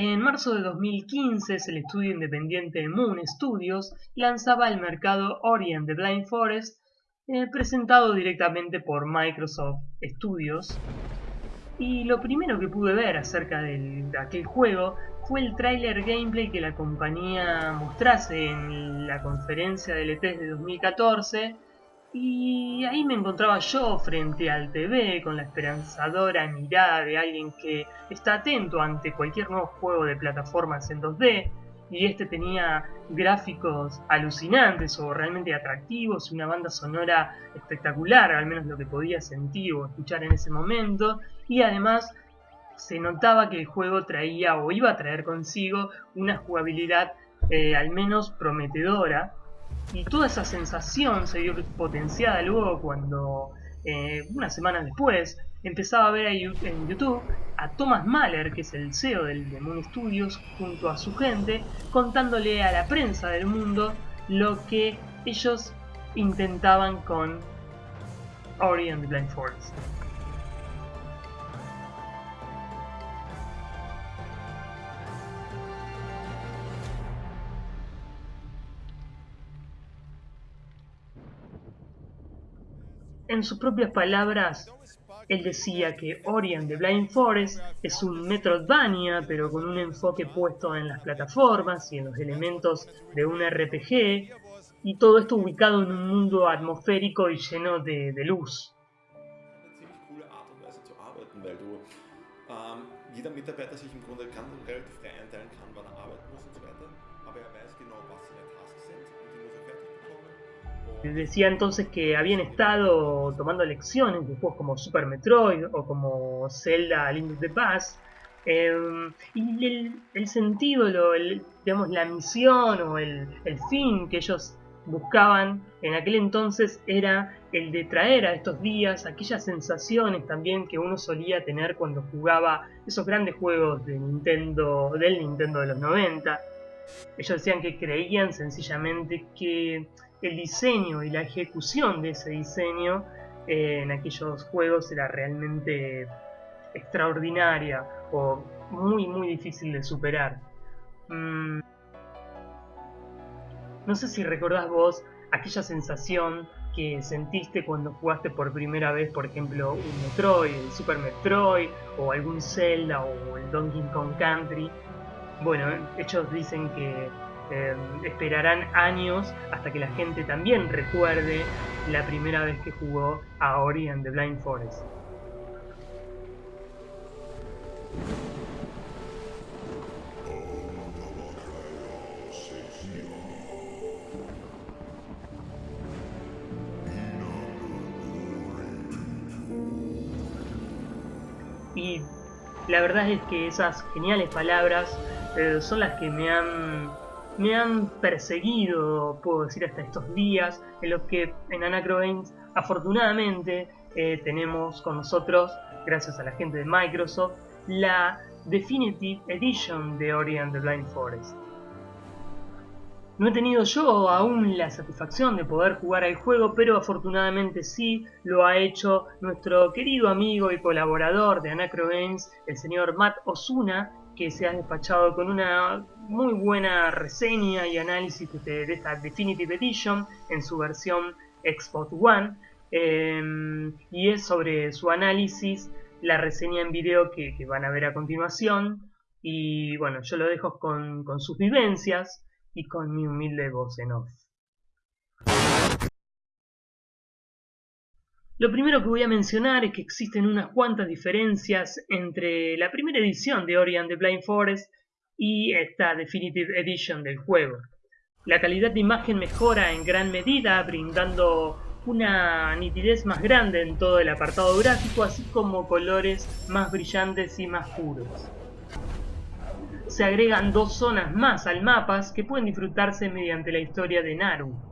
En marzo de 2015, el estudio independiente Moon Studios lanzaba al mercado Ori and the Blind Forest, eh, presentado directamente por Microsoft Studios. Y lo primero que pude ver acerca de aquel juego fue el tráiler gameplay que la compañía mostrase en la conferencia del E3 de 2014 y ahí me encontraba yo frente al TV con la esperanzadora mirada de alguien que está atento ante cualquier nuevo juego de plataformas en 2D y este tenía gráficos alucinantes o realmente atractivos y una banda sonora espectacular, al menos lo que podía sentir o escuchar en ese momento y además se notaba que el juego traía o iba a traer consigo una jugabilidad eh, al menos prometedora y toda esa sensación se vio potenciada luego cuando, eh, unas semanas después, empezaba a ver en YouTube a Thomas Mahler, que es el CEO del The Moon Studios, junto a su gente, contándole a la prensa del mundo lo que ellos intentaban con Ori and the Blind Forest. En sus propias palabras, él decía que Ori and the Blind Forest es un Metroidvania, pero con un enfoque puesto en las plataformas y en los elementos de un RPG, y todo esto ubicado en un mundo atmosférico y lleno de, de luz. Decía entonces que habían estado tomando lecciones de juegos como Super Metroid o como Zelda Link to the em, y el, sentido, lo, digamos, la misión o el, el, fin que ellos buscaban en aquel entonces era el de traer a estos días aquellas sensaciones también que uno solía tener cuando jugaba esos grandes juegos de Nintendo, del Nintendo de los 90. Ellos decían que creían sencillamente que el diseño y la ejecución de ese diseño eh, en aquellos juegos era realmente extraordinaria o muy muy difícil de superar. Mm. No sé si recordás vos aquella sensación que sentiste cuando jugaste por primera vez, por ejemplo, un Metroid, el Super Metroid, o algún Zelda, o el Donkey Kong Country. Bueno, ellos dicen que Em, esperarán años hasta que la gente también recuerde la primera vez que jugó a Ori and the Blind Forest. Y la verdad es que esas geniales palabras son las que me han me han perseguido, puedo decir, hasta estos días, en los que en Anacro afortunadamente, eh, tenemos con nosotros, gracias a la gente de Microsoft, la Definitive Edition de Ori the Blind Forest. No he tenido yo aún la satisfacción de poder jugar al juego, pero afortunadamente sí lo ha hecho nuestro querido amigo y colaborador de Anacro el señor Matt Osuna, que se ha despachado con una muy buena reseña y análisis de, esta Definitive Edition en su versión Xbox One. Em, y es sobre su análisis, la reseña en video que, van a ver a continuación. Y bueno, yo lo dejo con, sus vivencias y con mi humilde voz en. Lo primero que voy a mencionar es que existen unas cuantas diferencias entre la primera edición de Ori and the Blind Forest y esta Definitive Edition del juego. La calidad de imagen mejora en gran medida, brindando una nitidez más grande en todo el apartado gráfico, así como colores más brillantes y más puros. Se agregan dos zonas más al mapa que pueden disfrutarse mediante la historia de Naru.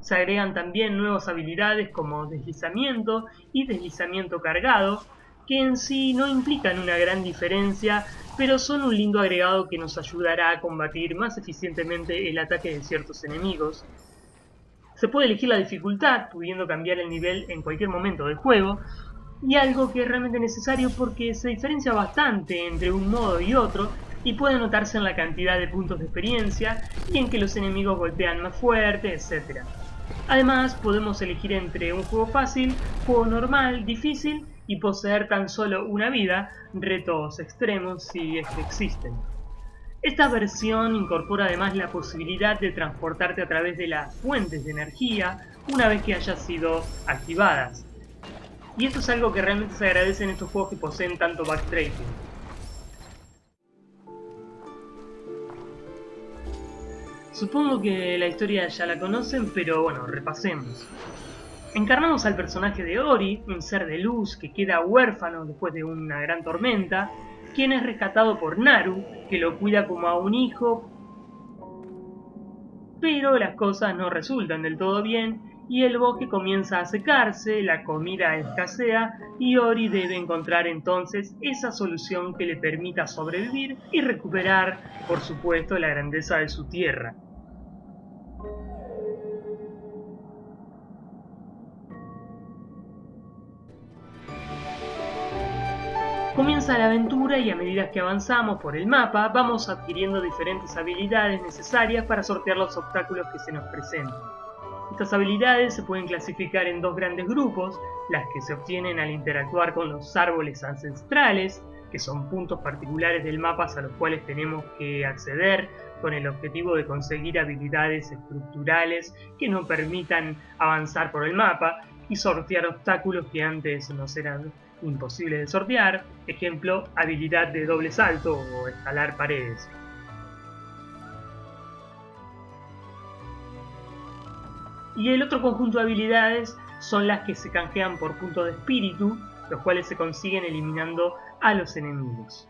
Se agregan también nuevas habilidades como deslizamiento y deslizamiento cargado, que en sí no implican una gran diferencia, pero son un lindo agregado que nos ayudará a combatir más eficientemente el ataque de ciertos enemigos. Se puede elegir la dificultad, pudiendo cambiar el nivel en cualquier momento del juego, y algo que es realmente necesario porque se diferencia bastante entre un modo y otro, y puede notarse en la cantidad de puntos de experiencia y en que los enemigos golpean más fuerte, etc. Además, podemos elegir entre un juego fácil, juego normal, difícil y poseer tan solo una vida, retos extremos si es que existen. Esta versión incorpora además la posibilidad de transportarte a través de las fuentes de energía una vez que hayan sido activadas. Y esto es algo que realmente se agradece en estos juegos que poseen tanto backtracking. Supongo que la historia ya la conocen, pero bueno, repasemos. Encarnamos al personaje de Ori, un ser de luz que queda huérfano después de una gran tormenta, quien es rescatado por Naru, que lo cuida como a un hijo, pero las cosas no resultan del todo bien y el bosque comienza a secarse, la comida escasea y Ori debe encontrar entonces esa solución que le permita sobrevivir y recuperar, por supuesto, la grandeza de su tierra. Comienza la aventura y a medida que avanzamos por el mapa vamos adquiriendo diferentes habilidades necesarias para sortear los obstáculos que se nos presentan. Estas habilidades se pueden clasificar en dos grandes grupos, las que se obtienen al interactuar con los árboles ancestrales, que son puntos particulares del mapa a los cuales tenemos que acceder con el objetivo de conseguir habilidades estructurales que nos permitan avanzar por el mapa y sortear obstáculos que antes nos eran imposible de sortear, ejemplo, habilidad de doble salto o escalar paredes. Y el otro conjunto de habilidades son las que se canjean por puntos de espíritu, los cuales se consiguen eliminando a los enemigos.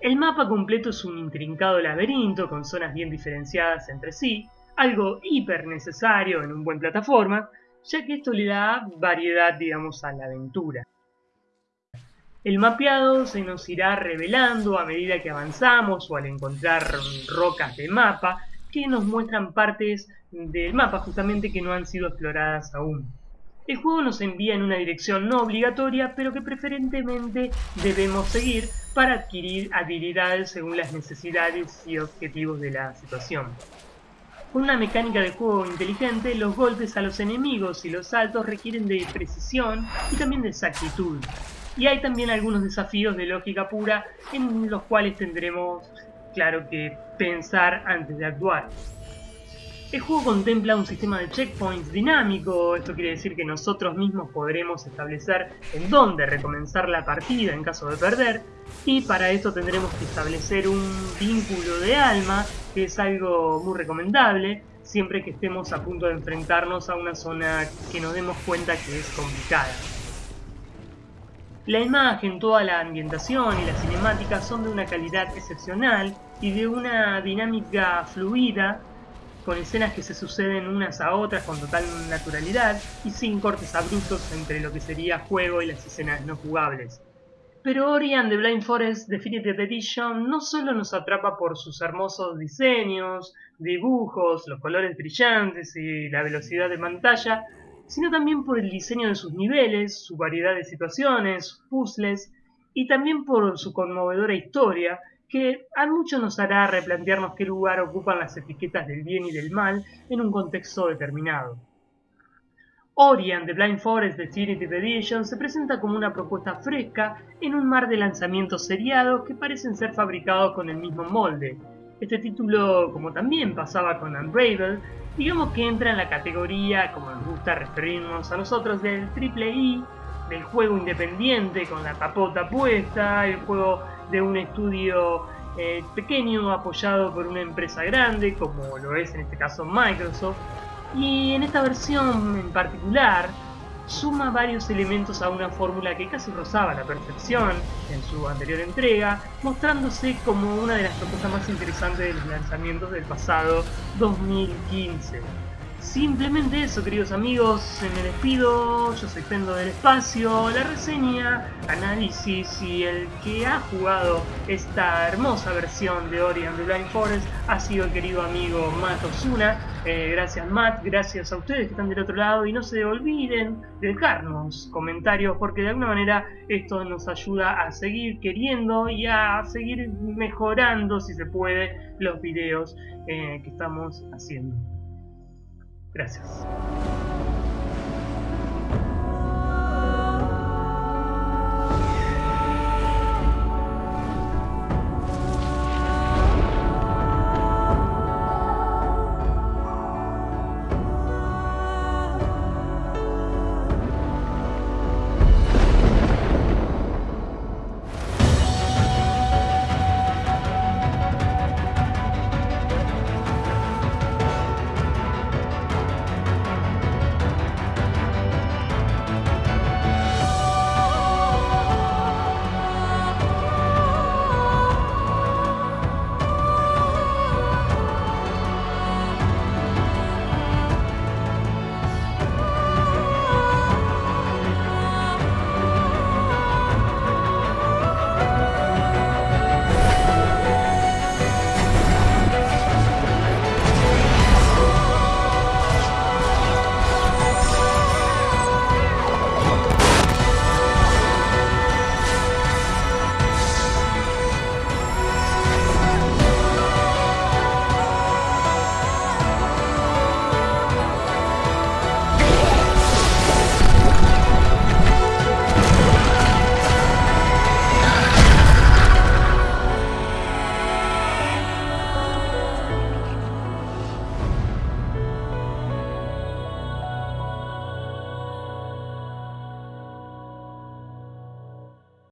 El mapa completo es un intrincado laberinto con zonas bien diferenciadas entre sí, algo hiper necesario en un buen plataforma, ya que esto le da variedad, digamos, a la aventura. El mapeado se nos irá revelando a medida que avanzamos o al encontrar rocas de mapa que nos muestran partes del mapa justamente que no han sido exploradas aún. El juego nos envía en una dirección no obligatoria, pero que preferentemente debemos seguir para adquirir habilidades según las necesidades y objetivos de la situación. Con una mecánica de juego inteligente, los golpes a los enemigos y los saltos requieren de precisión y también de exactitud. Y hay también algunos desafíos de lógica pura en los cuales tendremos, claro que, pensar antes de actuar. El juego contempla un sistema de checkpoints dinámico, esto quiere decir que nosotros mismos podremos establecer en dónde recomenzar la partida en caso de perder, y para esto tendremos que establecer un vínculo de alma, que es algo muy recomendable, siempre que estemos a punto de enfrentarnos a una zona que nos demos cuenta que es complicada. La imagen, toda la ambientación y la cinemática son de una calidad excepcional y de una dinámica fluida, con escenas que se suceden unas a otras con total naturalidad y sin cortes abruptos entre lo que sería juego y las escenas no jugables. Pero Ori and the Blind Forest Definitive Edition no solo nos atrapa por sus hermosos diseños, dibujos, los colores brillantes y la velocidad de pantalla, sino también por el diseño de sus niveles, su variedad de situaciones, puzzles y también por su conmovedora historia, que a mucho nos hará replantearnos qué lugar ocupan las etiquetas del bien y del mal en un contexto determinado. Ori and the Blind Forest Definitive Edition se presenta como una propuesta fresca en un mar de lanzamientos seriados que parecen ser fabricados con el mismo molde. Este título, como también pasaba con Unravel, digamos que entra en la categoría, como nos gusta referirnos a nosotros, del triple I, del juego independiente con la tapota puesta, el juego de un estudio eh, pequeño apoyado por una empresa grande, como lo es en este caso Microsoft, y en esta versión en particular suma varios elementos a una fórmula que casi rozaba la perfección en su anterior entrega, mostrándose como una de las propuestas más interesantes de los lanzamientos del pasado 2015. Simplemente eso, queridos amigos, me despido, yo soy Pendo del Espacio, la reseña, análisis y el que ha jugado esta hermosa versión de Ori and the Blind Forest ha sido el querido amigo Matt Osuna. Eh, gracias Matt, gracias a ustedes que están del otro lado y no se olviden de dejarnos comentarios porque de alguna manera esto nos ayuda a seguir queriendo y a seguir mejorando si se puede los videos eh, que estamos haciendo. Gracias.